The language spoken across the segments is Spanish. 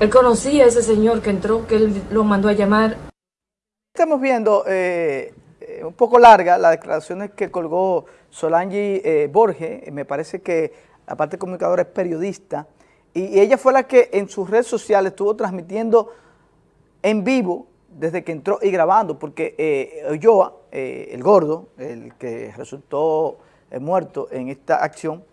Él conocía a ese señor que entró, que él lo mandó a llamar. Estamos viendo eh, eh, un poco larga las declaraciones que colgó Solange eh, Borges, me parece que aparte comunicadora es periodista, y, ella fue la que en sus redes sociales estuvo transmitiendo en vivo desde que entró y grabando, porque eh, el gordo, el que resultó muerto en esta acción,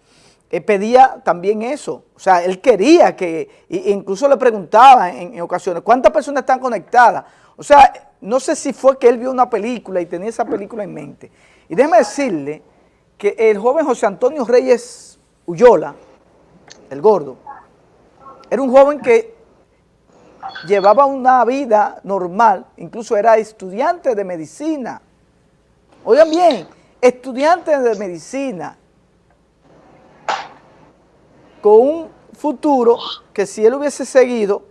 pedía también eso, o sea, él quería que, incluso le preguntaba en, en ocasiones, ¿cuántas personas están conectadas? O sea, no sé si fue que él vio una película y tenía esa película en mente. Y déjeme decirle que el joven José Antonio Reyes Uyola, el gordo, era un joven que llevaba una vida normal, incluso era estudiante de medicina. Oigan bien, estudiante de medicina, con un futuro que si él hubiese seguido,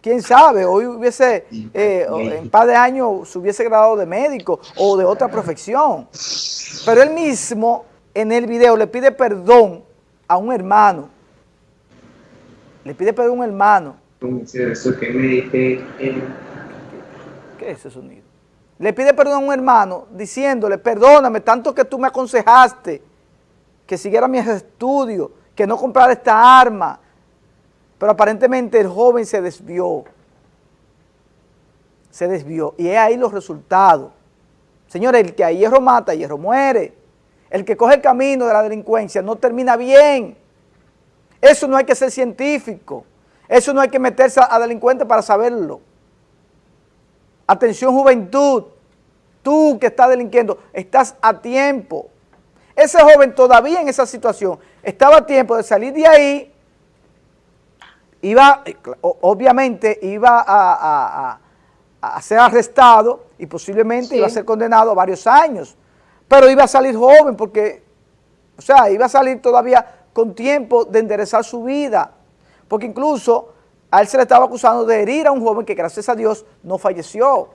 quién sabe, hoy hubiese, eh, en un par de años se hubiese graduado de médico o de otra profesión. Pero él mismo en el video le pide perdón a un hermano. Le pide perdón a un hermano. ¿Qué es ese sonido? Le pide perdón a un hermano diciéndole, perdóname, tanto que tú me aconsejaste que siguiera mis estudios, que no comprara esta arma, pero aparentemente el joven se desvió. Se desvió. Y es ahí los resultados. Señores, el que a hierro mata, a hierro muere. El que coge el camino de la delincuencia no termina bien. Eso no hay que ser científico. Eso no hay que meterse a delincuente para saberlo. Atención juventud, tú que estás delinquiendo, estás a tiempo. Ese joven todavía en esa situación estaba a tiempo de salir de ahí iba, obviamente iba a, ser arrestado y posiblemente iba a ser condenado a varios años, pero iba a salir joven porque, o sea, iba a salir todavía con tiempo de enderezar su vida, porque incluso a él se le estaba acusando de herir a un joven que gracias a Dios no falleció.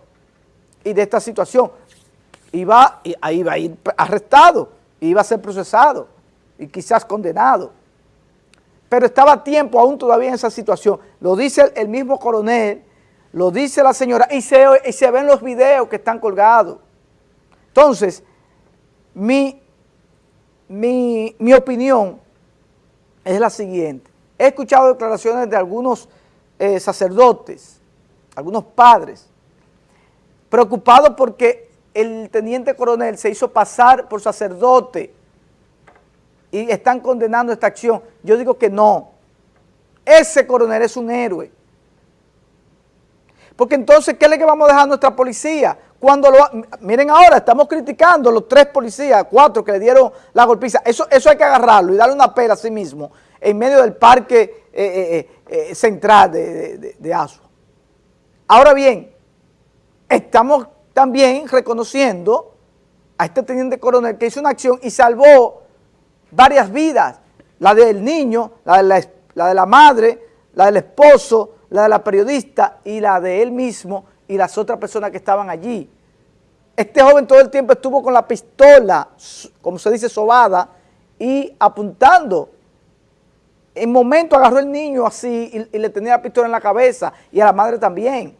Y de esta situación iba, iba a ir arrestado, iba a ser procesado y quizás condenado pero estaba a tiempo aún todavía en esa situación. Lo dice el, mismo coronel, lo dice la señora, y se, y se ven los videos que están colgados. Entonces, mi, mi, mi opinión es la siguiente. He escuchado declaraciones de algunos eh, sacerdotes, algunos padres, preocupados porque el teniente coronel se hizo pasar por sacerdote y están condenando esta acción. Yo digo que no. Ese coronel es un héroe. Porque entonces, ¿qué es lo que vamos a dejar a nuestra policía? Cuando lo, miren ahora, estamos criticando a los tres policías, cuatro que le dieron la golpiza. Eso, eso hay que agarrarlo y darle una pera a sí mismo en medio del parque eh, eh, eh, central de, de, de Asua. Ahora bien, estamos también reconociendo a este teniente coronel que hizo una acción y salvó varias vidas, la del niño, la de la, la de la madre, la del esposo, la de la periodista y la de él mismo y las otras personas que estaban allí. Este joven todo el tiempo estuvo con la pistola, como se dice, sobada, y apuntando. En momento agarró el niño así y, le tenía la pistola en la cabeza y a la madre también.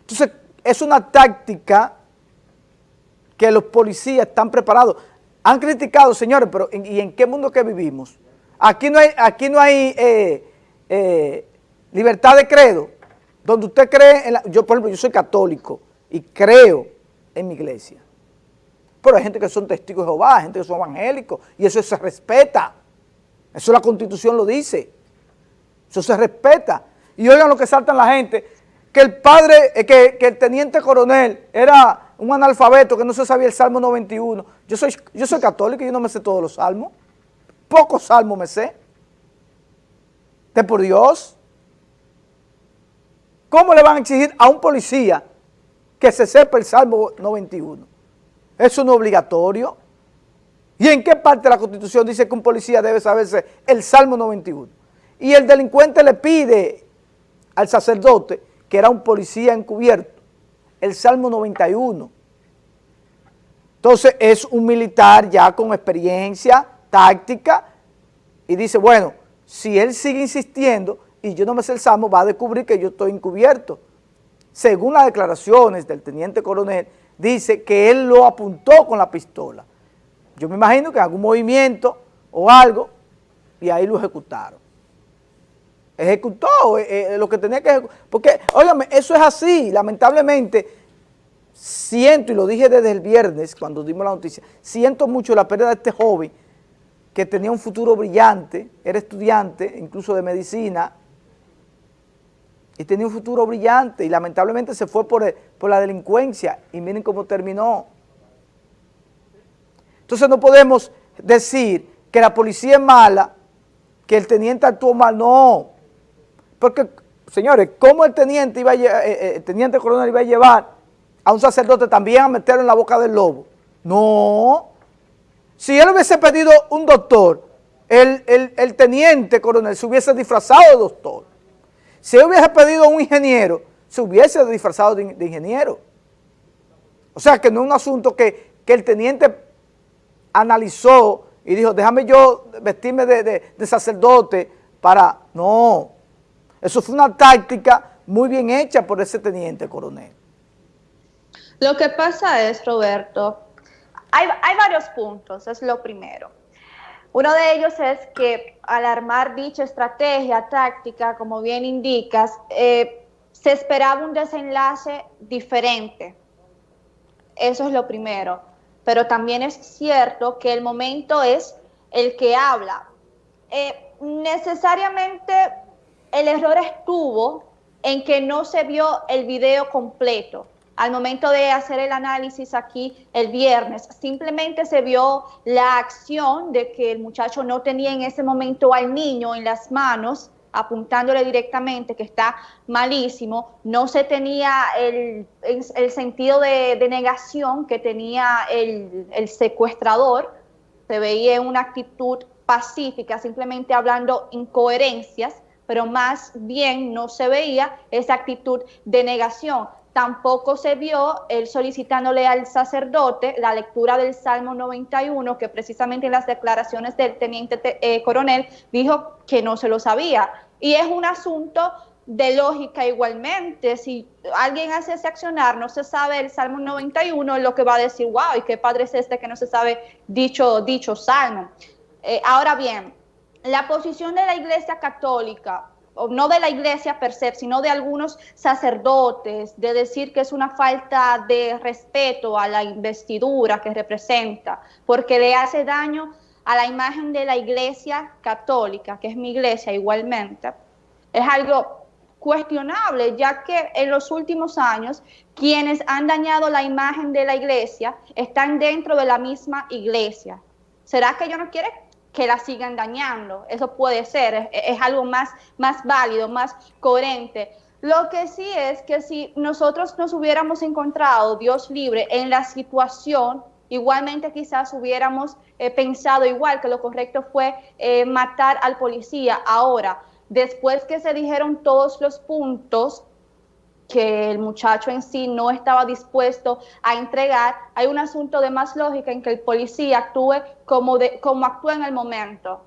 Entonces, es una táctica que los policías están preparados. Han criticado, señores, pero ¿y en qué mundo que vivimos? Aquí no hay, aquí no hay eh, eh, libertad de credo, donde usted cree, en la, yo por ejemplo, yo soy católico y creo en mi iglesia. Pero hay gente que son testigos de Jehová, hay gente que son evangélicos, y eso se respeta. Eso la Constitución lo dice. Eso se respeta. Y oigan lo que saltan la gente, que el padre, eh, que, el teniente coronel era un analfabeto que no se sabía el Salmo 91. Yo soy, yo soy católico y yo no me sé todos los salmos. Pocos salmos me sé. De por Dios. ¿Cómo le van a exigir a un policía que se sepa el Salmo 91? Eso no es obligatorio. ¿Y en qué parte de la Constitución dice que un policía debe saberse el Salmo 91? Y el delincuente le pide al sacerdote, que era un policía encubierto, el Salmo 91. Entonces es un militar ya con experiencia táctica y dice, bueno, si él sigue insistiendo, y yo no me sé el Salmo, va a descubrir que yo estoy encubierto. Según las declaraciones del teniente coronel, dice que él lo apuntó con la pistola. Yo me imagino que algún movimiento o algo, y ahí lo ejecutaron. Ejecutó eh, eh, lo que tenía que ejecutar. Porque, óigame, eso es así, lamentablemente, siento, y lo dije desde el viernes cuando dimos la noticia, siento mucho la pérdida de este joven que tenía un futuro brillante, era estudiante, incluso de medicina, y tenía un futuro brillante, y lamentablemente se fue por, por la delincuencia, y miren cómo terminó. Entonces no podemos decir que la policía es mala, que el teniente actuó mal, no. Porque, señores, ¿cómo el teniente, iba eh, eh, el teniente coronel iba a llevar a un sacerdote también a meterlo en la boca del lobo? No. Si él hubiese pedido un doctor, el, teniente coronel se hubiese disfrazado de doctor. Si él hubiese pedido un ingeniero, se hubiese disfrazado de, ingeniero. O sea, que no es un asunto que, que el teniente analizó y dijo, déjame yo vestirme de, sacerdote para... No, eso fue una táctica muy bien hecha por ese teniente coronel. Lo que pasa es, Roberto, hay, varios puntos, es lo primero. Uno de ellos es que al armar dicha estrategia táctica, como bien indicas, eh, se esperaba un desenlace diferente. Eso es lo primero pero también es cierto que el momento es el que habla. Eh, necesariamente el error estuvo en que no se vio el video completo. Al momento de hacer el análisis aquí el viernes, simplemente se vio la acción de que el muchacho no tenía en ese momento al niño en las manos apuntándole directamente que está malísimo, no se tenía el, el, sentido de, negación que tenía el, secuestrador, se veía una actitud pacífica, simplemente hablando incoherencias, pero más bien no se veía esa actitud de negación. Tampoco se vio él solicitándole al sacerdote la lectura del Salmo 91, que precisamente en las declaraciones del teniente eh, coronel dijo que no se lo sabía. Y es un asunto de lógica igualmente. Si alguien hace ese accionar, no se sabe el Salmo 91, lo que va a decir, wow, ¿y qué padre es este que no se sabe dicho, dicho Salmo? Eh, ahora bien, la posición de la Iglesia Católica no de la iglesia per se, sino de algunos sacerdotes, de decir que es una falta de respeto a la investidura que representa, porque le hace daño a la imagen de la iglesia católica, que es mi iglesia igualmente, es algo cuestionable, ya que en los últimos años quienes han dañado la imagen de la iglesia están dentro de la misma iglesia. ¿Será que ellos no quieren que la sigan dañando. Eso puede ser, es, algo más, más válido, más coherente. Lo que sí es que si nosotros nos hubiéramos encontrado, Dios libre, en la situación, igualmente quizás hubiéramos eh, pensado igual que lo correcto fue eh, matar al policía. Ahora, después que se dijeron todos los puntos, que el muchacho en sí no estaba dispuesto a entregar, hay un asunto de más lógica en que el policía actúe como, de, como actúa en el momento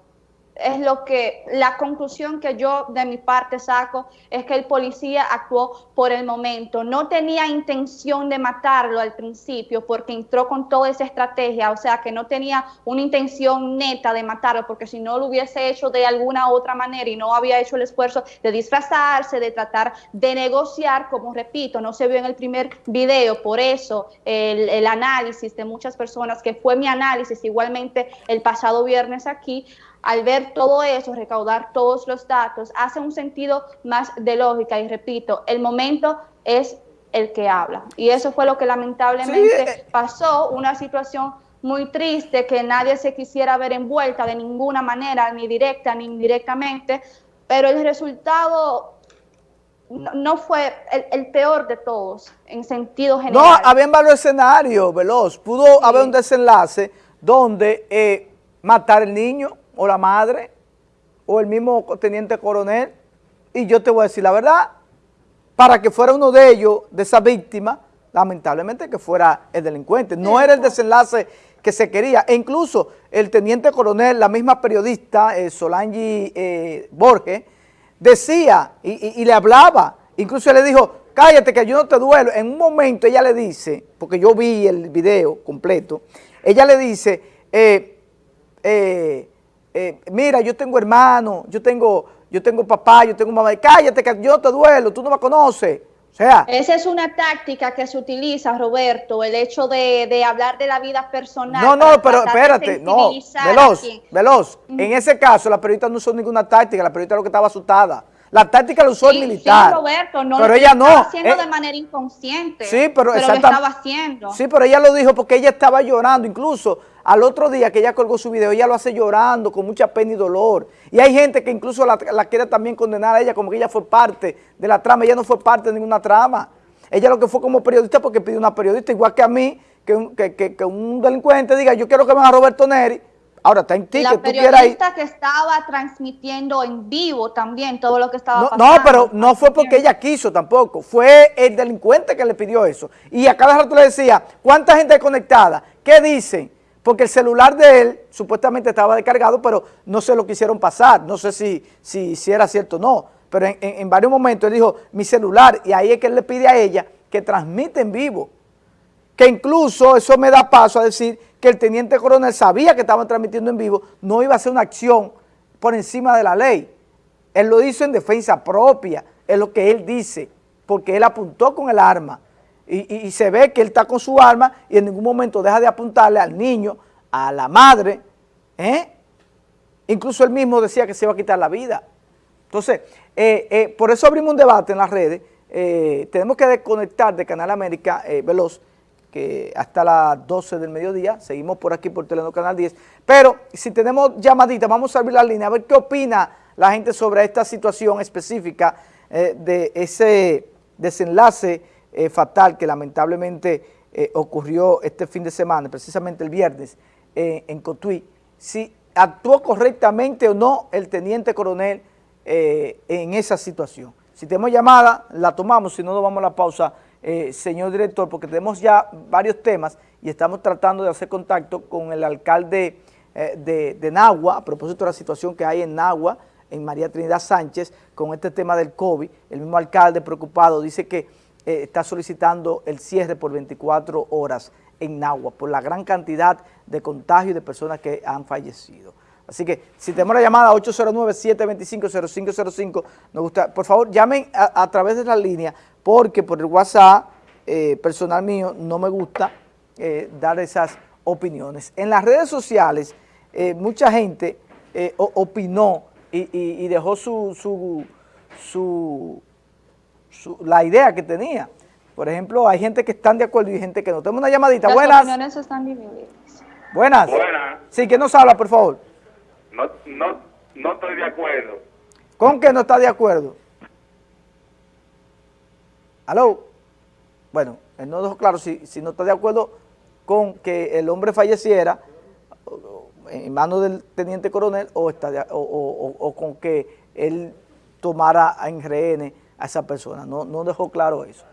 es lo que, la conclusión que yo de mi parte saco es que el policía actuó por el momento. No tenía intención de matarlo al principio porque entró con toda esa estrategia, o sea que no tenía una intención neta de matarlo porque si no lo hubiese hecho de alguna otra manera y no había hecho el esfuerzo de disfrazarse, de tratar de negociar, como repito, no se vio en el primer video, por eso el, análisis de muchas personas, que fue mi análisis igualmente el pasado viernes aquí, al ver todo eso, recaudar todos los datos, hace un sentido más de lógica y repito, el momento es el que habla. Y eso fue lo que lamentablemente eh, pasó, una situación muy triste que nadie se quisiera ver envuelta de ninguna manera, ni directa ni indirectamente, pero el resultado no, fue el, peor de todos en sentido general. No, había varios escenarios, Veloz. Pudo haber un desenlace donde eh, matar al niño, o la madre, o el mismo teniente coronel, y yo te voy a decir la verdad, para que fuera uno de ellos, de esa víctima, lamentablemente que fuera el delincuente. No era el desenlace que se quería. E incluso el teniente coronel, la misma periodista, eh, Solange eh, Borges, decía y, y le hablaba, incluso le dijo, cállate que yo no te duelo. En un momento ella le dice, porque yo vi el video completo, ella le dice, eh, eh, mira, yo tengo hermano, yo tengo, yo tengo papá, yo tengo mamá, cállate que yo te duelo, tú no me conoces. O sea, Esa es una táctica que se utiliza, Roberto, el hecho de, hablar de la vida personal. No, no, pero espérate, no, veloz, veloz. En ese caso, la periodista no usó ninguna táctica, la periodista lo que estaba asustada. La táctica la usó el militar. Sí, Roberto, no pero ella no. haciendo eh, de manera inconsciente. Sí, pero, pero lo estaba haciendo. Sí, pero ella lo dijo porque ella estaba llorando. Incluso al otro día que ella colgó su video, ella lo hace llorando con mucha pena y dolor. Y hay gente que incluso la, quiere también condenar a ella como que ella fue parte de la trama. Ella no fue parte de ninguna trama. Ella lo que fue como periodista porque pidió una periodista, igual que a mí, que un, que, que un delincuente diga, yo quiero que venga Roberto Neri, Ahora está en ti la que tú periodista que estaba transmitiendo en vivo también todo lo que estaba no, pasando. No, pero no fue porque ella quiso tampoco. Fue el delincuente que le pidió eso. Y a cada rato le decía, ¿cuánta gente conectada? ¿Qué dicen? Porque el celular de él supuestamente estaba descargado, pero no se lo quisieron pasar. No sé si, si, si era cierto o no. Pero en, en varios momentos él dijo, mi celular, y ahí es que él le pide a ella que transmite en vivo que incluso eso me da paso a decir que el teniente coronel sabía que estaban transmitiendo en vivo, no iba a hacer una acción por encima de la ley. Él lo hizo en defensa propia, es lo que él dice, porque él apuntó con el arma y, se ve que él está con su arma y en ningún momento deja de apuntarle al niño, a la madre, ¿eh? Incluso él mismo decía que se iba a quitar la vida. Entonces, eh, eh, por eso abrimos un debate en las redes, tenemos que desconectar de Canal América Veloz, hasta las 12 del mediodía, seguimos por aquí por Telenor Canal 10, pero si tenemos llamadita, vamos a abrir la línea, a ver qué opina la gente sobre esta situación específica eh, de ese desenlace eh, fatal que lamentablemente eh, ocurrió este fin de semana, precisamente el viernes, en Cotuí, si actuó correctamente o no el teniente coronel en esa situación. Si tenemos llamada, la tomamos, si no, nos vamos a la pausa eh, señor director, porque tenemos ya varios temas y estamos tratando de hacer contacto con el alcalde eh, de, de, Nagua, a propósito de la situación que hay en Nagua, en María Trinidad Sánchez, con este tema del COVID. El mismo alcalde preocupado dice que eh, está solicitando el cierre por 24 horas en Nagua, por la gran cantidad de contagios de personas que han fallecido. Así que si tenemos la llamada 809-725-0505, nos gusta, por favor llamen a través de la línea porque por el WhatsApp eh, personal mío no me gusta eh, dar esas opiniones. En las redes sociales eh, mucha gente opinó y, dejó su, su, la idea que tenía. Por ejemplo, hay gente que están de acuerdo y gente que no. Tenemos una llamadita. Las Buenas. opiniones están divididas. Buenas. Buenas. Sí, ¿quién nos habla, por favor? No, no, no estoy de acuerdo. ¿Con qué no está de acuerdo? ¿Aló? Bueno, él no dejó claro si, no está de acuerdo con que el hombre falleciera en manos del teniente coronel o, está o, con que él tomara en rehén a esa persona. No, no dejó claro eso.